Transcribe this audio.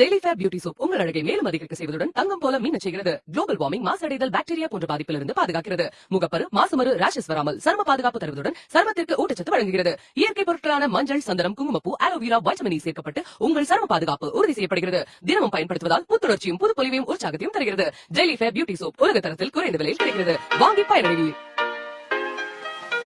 Daily fair beauty soap உங்கள் அழகை மேலும் அதிகரிக்க செய்வதுடன் தங்கம் போல மின்னச் செய்கிறது. குளோபல் வார்மிங் மாசடைதல் பாக்டீரியா போன்ற பாதிப்பிலிருந்து பாதுகாக்கிறது. முகப்பரு மாசுமரு ரேஷஸ் வராமல் சர்ம பாதுகாப்பு தருவதுடன் சர்மத்திற்கு ஊட்டச்சத்து வழங்குகிறது. இயற்கை பொருட்களான மஞ்சள் சந்தனம் குங்குமப்பூ ஆலோவேரா வைட்டமின் e சேர்க்கப்பட்டு உங்கள் சர்ம பாதுகாப்பு உறுதி செய்யப்படுகிறது. தினமும் பயன்படுத்துவதால் புத்துணர்ச்சியும் புது பொலிவையும் உற்சாகத்தையும் தருகிறது. டெய்லி ஃபேர் பியூட்டி சோப் உலக தரத்தில் குறைந்த விலையில் கிடைக்கிறது. வாங்கி பயனடைவீர்.